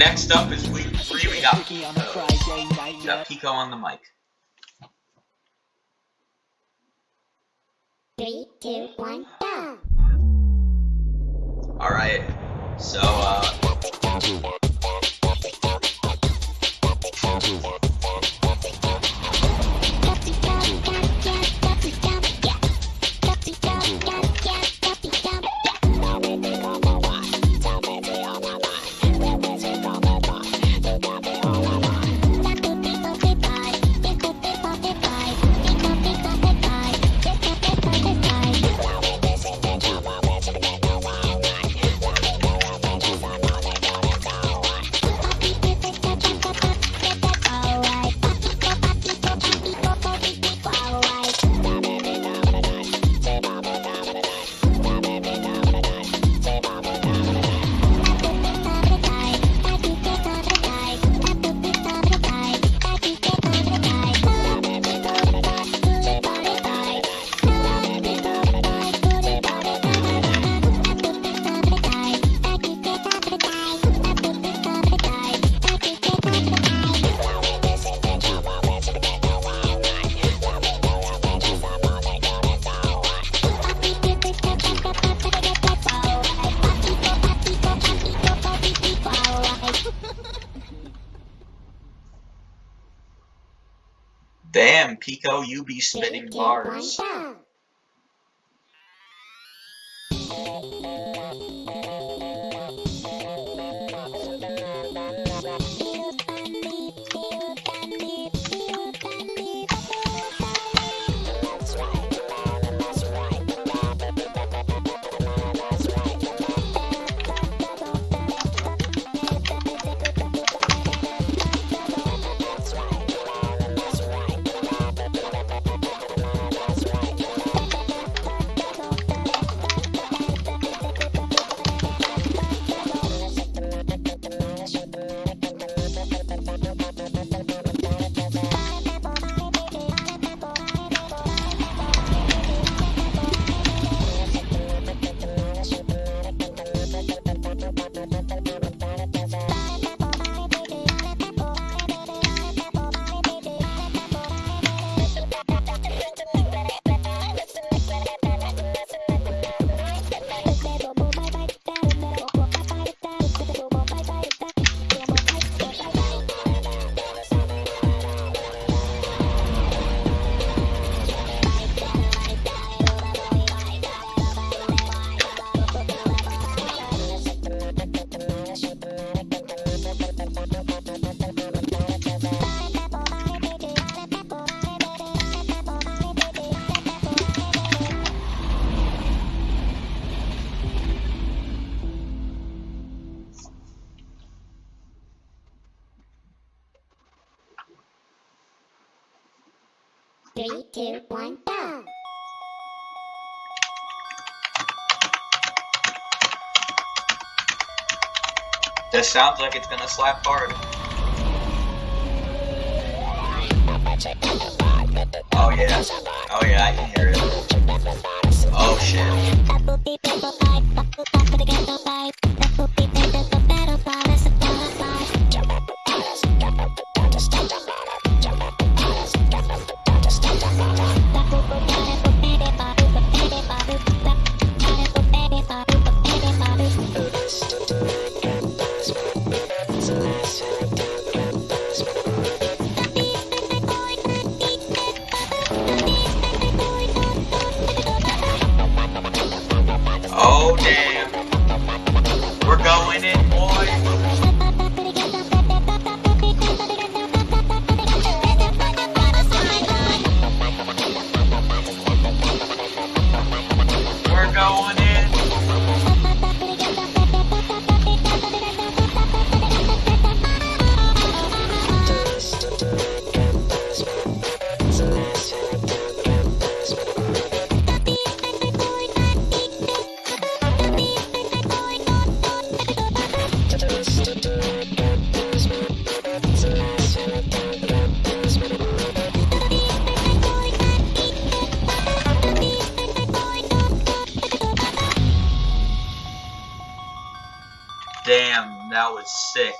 Next up is week three. We got Pico. We got Pico on the mic. Three, two, one, go! Alright, so, uh... Damn, Pico, you be spitting Three, two, one, bars. Three, two, one, go! This sounds like it's gonna slap hard. Oh yeah. Oh yeah, I can hear it. Oh shit. That was sick.